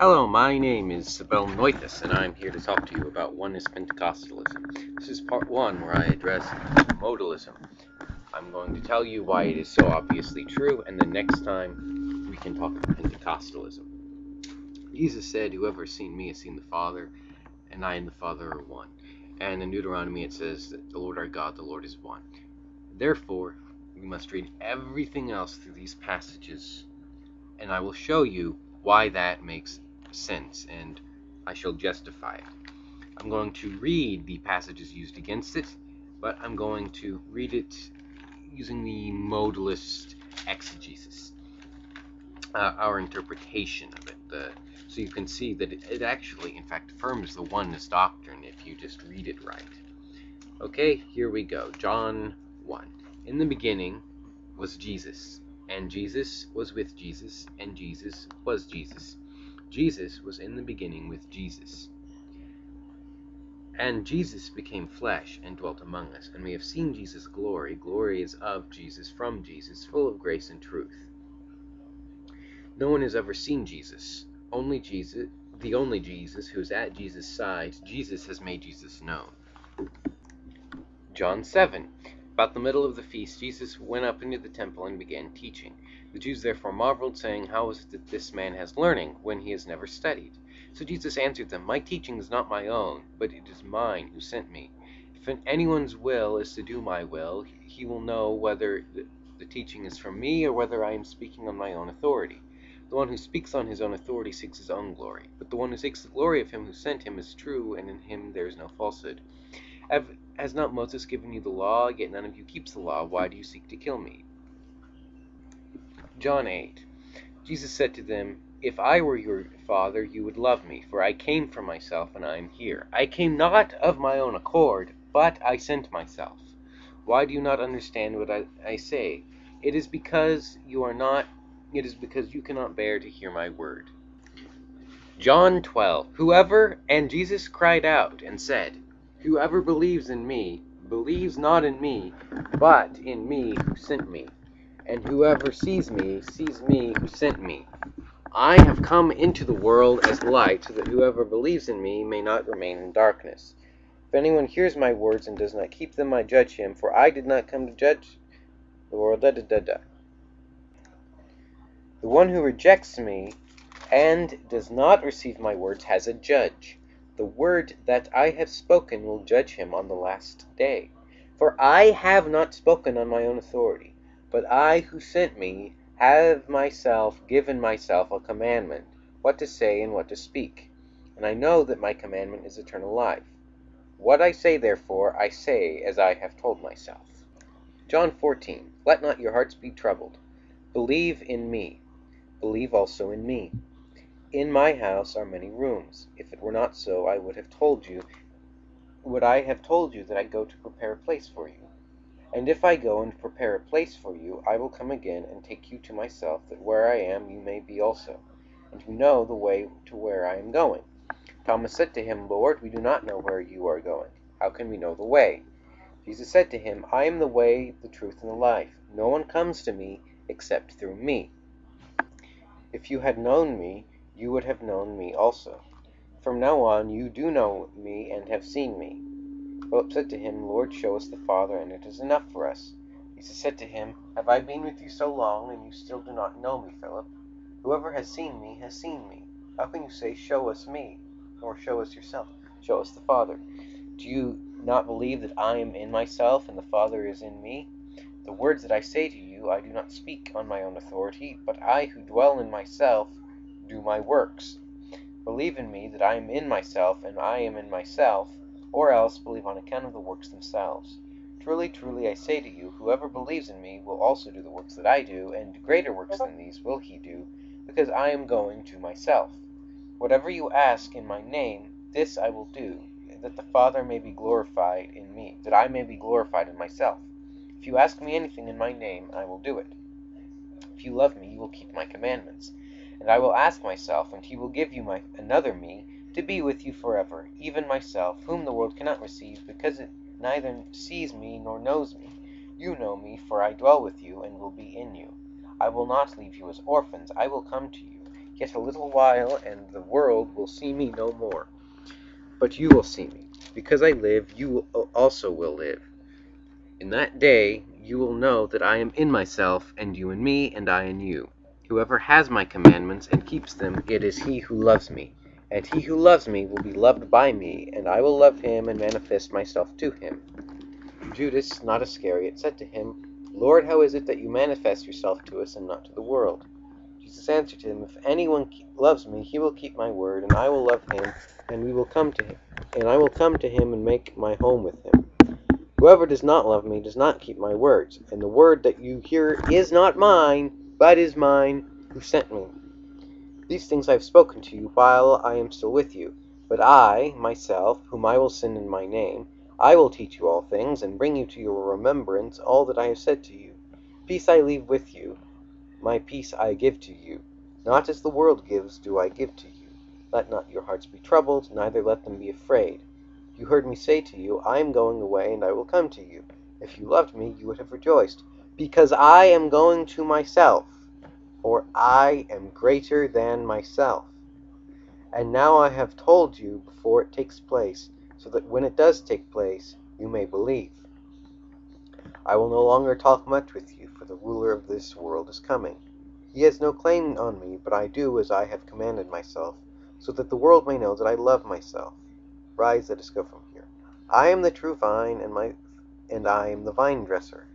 Hello, my name is Sibel Noithus, and I'm here to talk to you about Oneness Pentecostalism. This is part one where I address modalism. I'm going to tell you why it is so obviously true, and the next time we can talk about Pentecostalism. Jesus said, Whoever has seen me has seen the Father, and I and the Father are one. And in Deuteronomy it says that the Lord our God, the Lord is one. Therefore, we must read everything else through these passages, and I will show you why that makes sense, and I shall justify it. I'm going to read the passages used against it, but I'm going to read it using the modalist exegesis, uh, our interpretation of it. The, so you can see that it, it actually, in fact, affirms the oneness doctrine if you just read it right. Okay, here we go. John 1. In the beginning was Jesus, and Jesus was with Jesus, and Jesus was Jesus. Jesus was in the beginning with Jesus. And Jesus became flesh and dwelt among us, and we have seen Jesus' glory. Glory is of Jesus, from Jesus, full of grace and truth. No one has ever seen Jesus. Only Jesus, the only Jesus who is at Jesus' side, Jesus has made Jesus known. John 7. About the middle of the feast, Jesus went up into the temple and began teaching. The Jews therefore marveled, saying, How is it that this man has learning, when he has never studied? So Jesus answered them, My teaching is not my own, but it is mine who sent me. If anyone's will is to do my will, he will know whether the teaching is from me or whether I am speaking on my own authority. The one who speaks on his own authority seeks his own glory, but the one who seeks the glory of him who sent him is true, and in him there is no falsehood. Have, has not Moses given you the law, yet none of you keeps the law? Why do you seek to kill me? John 8. Jesus said to them, If I were your father, you would love me, for I came from myself, and I am here. I came not of my own accord, but I sent myself. Why do you not understand what I, I say? It is because you are not, it is because you cannot bear to hear my word. John 12. Whoever, and Jesus cried out and said, Whoever believes in me, believes not in me, but in me who sent me. And whoever sees me, sees me who sent me. I have come into the world as light, so that whoever believes in me may not remain in darkness. If anyone hears my words and does not keep them, I judge him, for I did not come to judge the world. Da, da, da, da. The one who rejects me and does not receive my words has a judge. The word that I have spoken will judge him on the last day. For I have not spoken on my own authority, but I who sent me have myself given myself a commandment, what to say and what to speak. And I know that my commandment is eternal life. What I say, therefore, I say as I have told myself. John 14. Let not your hearts be troubled. Believe in me. Believe also in me. In my house are many rooms. If it were not so, I would have told you, would I have told you that I go to prepare a place for you? And if I go and prepare a place for you, I will come again and take you to myself, that where I am you may be also, and you know the way to where I am going. Thomas said to him, Lord, we do not know where you are going. How can we know the way? Jesus said to him, I am the way, the truth, and the life. No one comes to me except through me. If you had known me, you would have known me also. From now on you do know me and have seen me. Philip said to him, Lord, show us the Father, and it is enough for us. Jesus said to him, Have I been with you so long, and you still do not know me, Philip? Whoever has seen me has seen me. How can you say, Show us me, nor show us yourself? Show us the Father. Do you not believe that I am in myself, and the Father is in me? The words that I say to you, I do not speak on my own authority, but I who dwell in myself do my works. Believe in me that I am in myself, and I am in myself, or else believe on account of the works themselves. Truly, truly, I say to you, whoever believes in me will also do the works that I do, and greater works than these will he do, because I am going to myself. Whatever you ask in my name, this I will do, that the Father may be glorified in me, that I may be glorified in myself. If you ask me anything in my name, I will do it. If you love me, you will keep my commandments. And I will ask myself, and he will give you my, another me, to be with you forever, even myself, whom the world cannot receive, because it neither sees me nor knows me. You know me, for I dwell with you, and will be in you. I will not leave you as orphans, I will come to you. Yet a little while, and the world will see me no more. But you will see me. Because I live, you also will live. In that day you will know that I am in myself, and you in me, and I in you. Whoever has my commandments and keeps them, it is he who loves me. And he who loves me will be loved by me, and I will love him and manifest myself to him. Judas, not Iscariot, said to him, Lord, how is it that you manifest yourself to us and not to the world? Jesus answered him, If anyone loves me, he will keep my word, and I will love him, and we will come to him, and I will come to him and make my home with him. Whoever does not love me does not keep my words, and the word that you hear is not mine, but is mine who sent me. These things I have spoken to you while I am still with you. But I, myself, whom I will send in my name, I will teach you all things, and bring you to your remembrance all that I have said to you. Peace I leave with you, my peace I give to you. Not as the world gives do I give to you. Let not your hearts be troubled, neither let them be afraid. You heard me say to you, I am going away, and I will come to you. If you loved me, you would have rejoiced, because I am going to myself, for I am greater than myself. And now I have told you before it takes place, so that when it does take place, you may believe. I will no longer talk much with you, for the ruler of this world is coming. He has no claim on me, but I do as I have commanded myself, so that the world may know that I love myself. Rise, let us go from here. I am the true vine, and my and I am the vine dresser.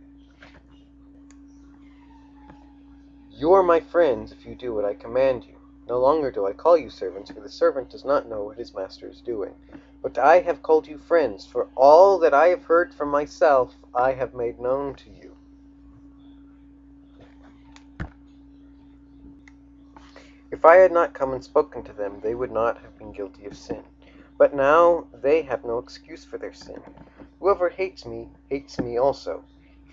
You are my friends if you do what I command you. No longer do I call you servants, for the servant does not know what his master is doing. But I have called you friends, for all that I have heard from myself I have made known to you. If I had not come and spoken to them, they would not have been guilty of sin. But now they have no excuse for their sin. Whoever hates me hates me also.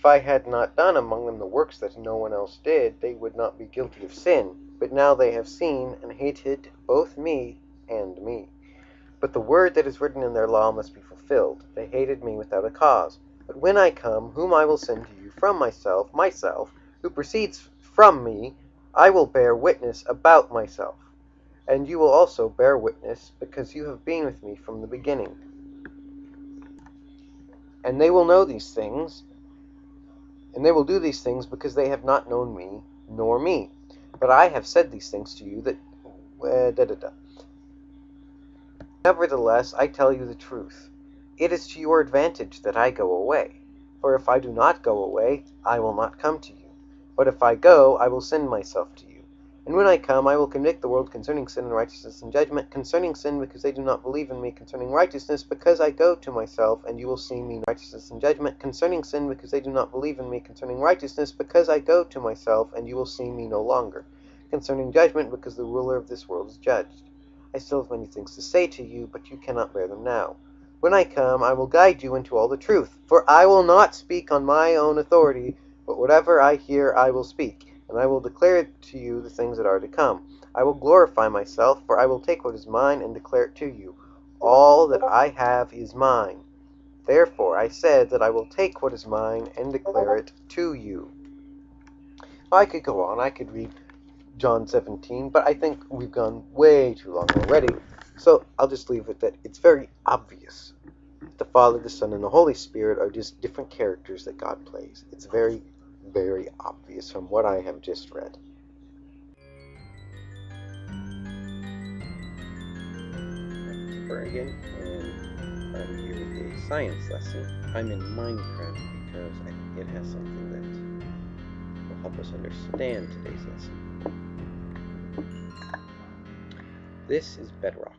If I had not done among them the works that no one else did, they would not be guilty of sin. But now they have seen and hated both me and me. But the word that is written in their law must be fulfilled. They hated me without a cause. But when I come, whom I will send to you from myself, myself, who proceeds from me, I will bear witness about myself. And you will also bear witness, because you have been with me from the beginning. And they will know these things, and they will do these things because they have not known me, nor me. But I have said these things to you that. Uh, da, da, da. Nevertheless, I tell you the truth. It is to your advantage that I go away. For if I do not go away, I will not come to you. But if I go, I will send myself to you. And when I come, I will convict the world concerning sin and righteousness and judgment, concerning sin because they do not believe in me, concerning righteousness because I go to myself, and you will see me righteousness and judgment, concerning sin because they do not believe in me, concerning righteousness because I go to myself, and you will see me no longer, concerning judgment because the ruler of this world is judged. I still have many things to say to you, but you cannot bear them now. When I come, I will guide you into all the truth. For I will not speak on my own authority, but whatever I hear I will speak, and I will declare to you the things that are to come. I will glorify myself, for I will take what is mine and declare it to you. All that I have is mine. Therefore I said that I will take what is mine and declare it to you. I could go on. I could read John 17, but I think we've gone way too long already. So I'll just leave it that it's very obvious. The Father, the Son, and the Holy Spirit are just different characters that God plays. It's very, very obvious from what I have just read. again, and I'm here with a science lesson. I'm in Minecraft because it has something that will help us understand today's lesson. This is bedrock.